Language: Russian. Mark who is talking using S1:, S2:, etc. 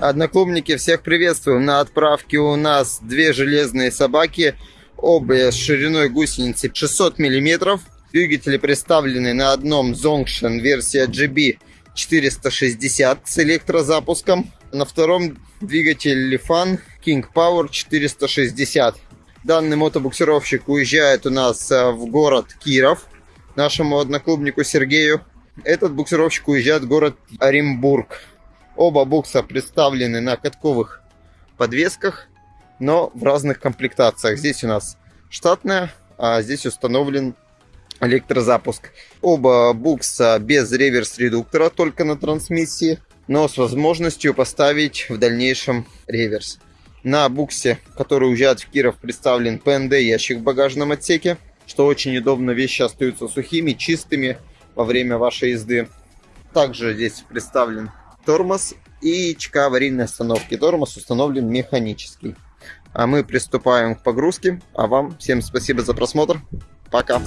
S1: Одноклубники, всех приветствую. На отправке у нас две железные собаки, обе с шириной гусеницы 600 мм. Двигатели представлены на одном Zongshan версия GB 460 с электрозапуском. На втором двигатель Lifan King Power 460. Данный мотобуксировщик уезжает у нас э, в город Киров, нашему одноклубнику Сергею. Этот буксировщик уезжает в город Оренбург. Оба букса представлены на катковых подвесках, но в разных комплектациях. Здесь у нас штатная, а здесь установлен электрозапуск. Оба букса без реверс-редуктора, только на трансмиссии, но с возможностью поставить в дальнейшем реверс. На буксе, который уезжает в Киров, представлен ПНД ящик в багажном отсеке, что очень удобно, вещи остаются сухими, чистыми во время вашей езды. Также здесь представлен тормоз и ЧК аварийной остановки. Тормоз установлен механический. А мы приступаем к погрузке. А вам всем спасибо за просмотр. Пока.